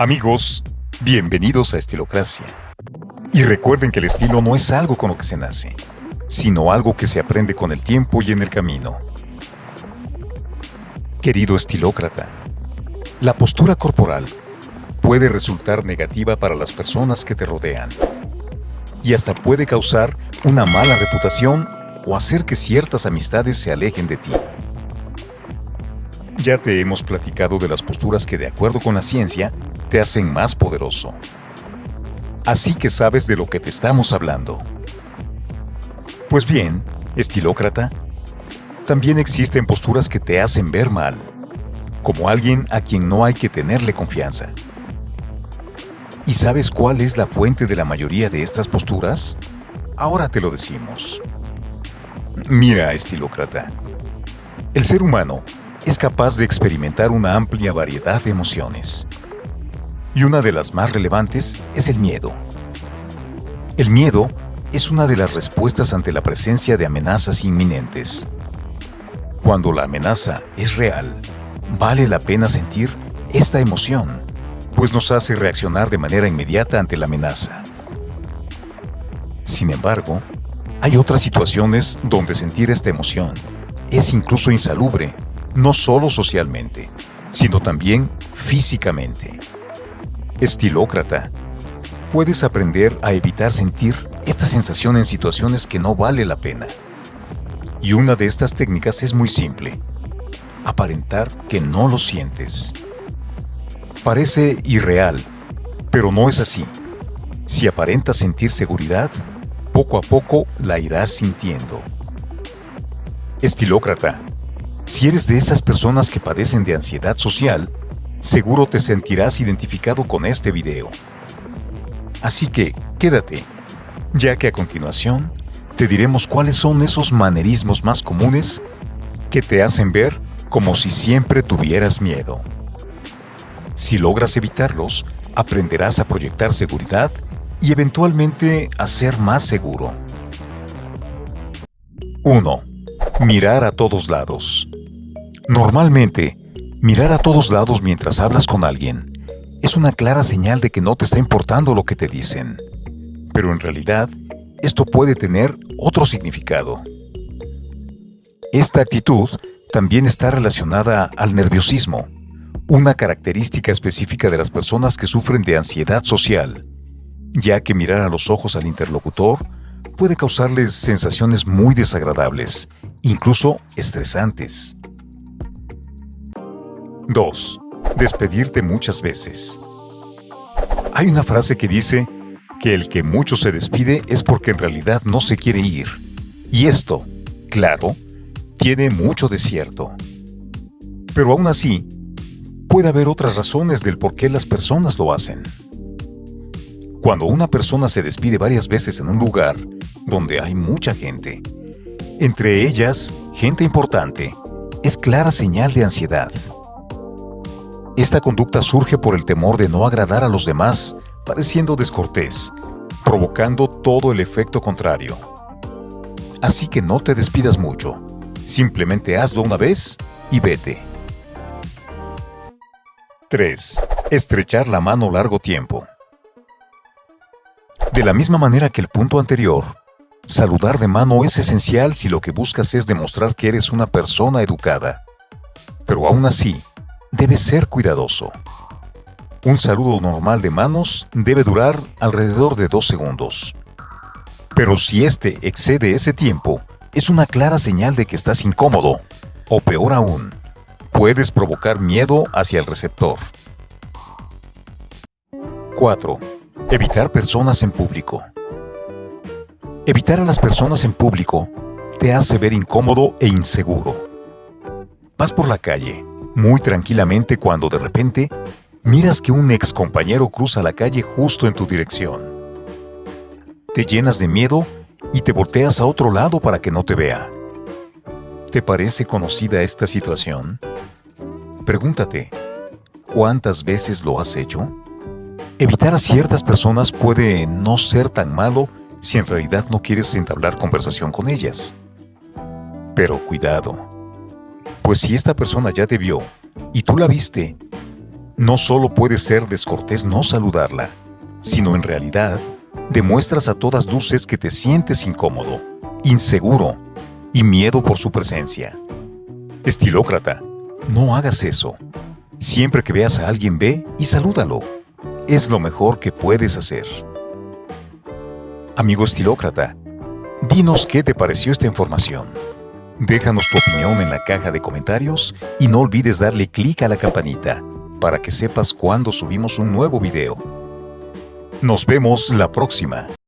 Amigos, bienvenidos a Estilocracia. Y recuerden que el estilo no es algo con lo que se nace, sino algo que se aprende con el tiempo y en el camino. Querido estilócrata, la postura corporal puede resultar negativa para las personas que te rodean y hasta puede causar una mala reputación o hacer que ciertas amistades se alejen de ti. Ya te hemos platicado de las posturas que de acuerdo con la ciencia te hacen más poderoso. Así que sabes de lo que te estamos hablando. Pues bien, estilócrata, también existen posturas que te hacen ver mal, como alguien a quien no hay que tenerle confianza. ¿Y sabes cuál es la fuente de la mayoría de estas posturas? Ahora te lo decimos. Mira, estilócrata, el ser humano es capaz de experimentar una amplia variedad de emociones y una de las más relevantes es el miedo. El miedo es una de las respuestas ante la presencia de amenazas inminentes. Cuando la amenaza es real, vale la pena sentir esta emoción, pues nos hace reaccionar de manera inmediata ante la amenaza. Sin embargo, hay otras situaciones donde sentir esta emoción es incluso insalubre, no solo socialmente, sino también físicamente estilócrata. Puedes aprender a evitar sentir esta sensación en situaciones que no vale la pena. Y una de estas técnicas es muy simple. Aparentar que no lo sientes. Parece irreal, pero no es así. Si aparentas sentir seguridad, poco a poco la irás sintiendo. Estilócrata, si eres de esas personas que padecen de ansiedad social, Seguro te sentirás identificado con este video. Así que quédate, ya que a continuación te diremos cuáles son esos manerismos más comunes que te hacen ver como si siempre tuvieras miedo. Si logras evitarlos, aprenderás a proyectar seguridad y eventualmente a ser más seguro. 1. Mirar a todos lados. Normalmente, Mirar a todos lados mientras hablas con alguien es una clara señal de que no te está importando lo que te dicen. Pero en realidad, esto puede tener otro significado. Esta actitud también está relacionada al nerviosismo, una característica específica de las personas que sufren de ansiedad social, ya que mirar a los ojos al interlocutor puede causarles sensaciones muy desagradables, incluso estresantes. 2. Despedirte muchas veces. Hay una frase que dice que el que mucho se despide es porque en realidad no se quiere ir. Y esto, claro, tiene mucho de cierto. Pero aún así, puede haber otras razones del por qué las personas lo hacen. Cuando una persona se despide varias veces en un lugar donde hay mucha gente, entre ellas gente importante, es clara señal de ansiedad. Esta conducta surge por el temor de no agradar a los demás, pareciendo descortés, provocando todo el efecto contrario. Así que no te despidas mucho, simplemente hazlo una vez y vete. 3. Estrechar la mano largo tiempo. De la misma manera que el punto anterior, saludar de mano es esencial si lo que buscas es demostrar que eres una persona educada. Pero aún así, debes ser cuidadoso. Un saludo normal de manos debe durar alrededor de dos segundos. Pero si este excede ese tiempo, es una clara señal de que estás incómodo, o peor aún, puedes provocar miedo hacia el receptor. 4. Evitar personas en público. Evitar a las personas en público te hace ver incómodo e inseguro. Vas por la calle muy tranquilamente cuando de repente miras que un ex compañero cruza la calle justo en tu dirección. Te llenas de miedo y te volteas a otro lado para que no te vea. ¿Te parece conocida esta situación? Pregúntate, ¿cuántas veces lo has hecho? Evitar a ciertas personas puede no ser tan malo si en realidad no quieres entablar conversación con ellas. Pero cuidado, pues si esta persona ya te vio y tú la viste, No solo puede ser descortés no saludarla, sino en realidad demuestras a todas luces que te sientes incómodo, inseguro y miedo por su presencia. Estilócrata, no hagas eso. Siempre que veas a alguien ve y salúdalo. Es lo mejor que puedes hacer. Amigo estilócrata, dinos qué te pareció esta información. Déjanos tu opinión en la caja de comentarios y no olvides darle clic a la campanita para que sepas cuando subimos un nuevo video. Nos vemos la próxima.